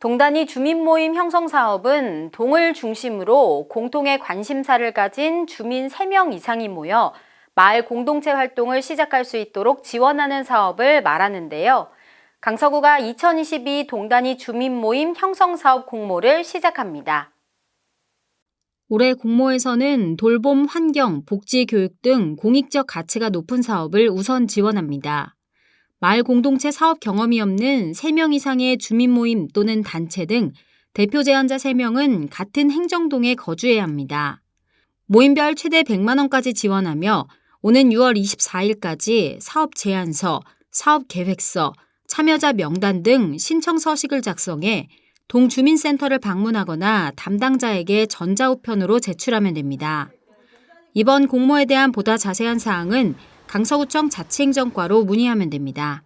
동단위 주민 모임 형성 사업은 동을 중심으로 공통의 관심사를 가진 주민 3명 이상이 모여 마을 공동체 활동을 시작할 수 있도록 지원하는 사업을 말하는데요. 강서구가 2022 동단위 주민 모임 형성 사업 공모를 시작합니다. 올해 공모에서는 돌봄, 환경, 복지, 교육 등 공익적 가치가 높은 사업을 우선 지원합니다. 마을 공동체 사업 경험이 없는 3명 이상의 주민 모임 또는 단체 등 대표 제안자 3명은 같은 행정동에 거주해야 합니다. 모임별 최대 100만 원까지 지원하며 오는 6월 24일까지 사업 제안서, 사업 계획서, 참여자 명단 등 신청 서식을 작성해 동주민센터를 방문하거나 담당자에게 전자우편으로 제출하면 됩니다. 이번 공모에 대한 보다 자세한 사항은 강서구청 자치행정과로 문의하면 됩니다.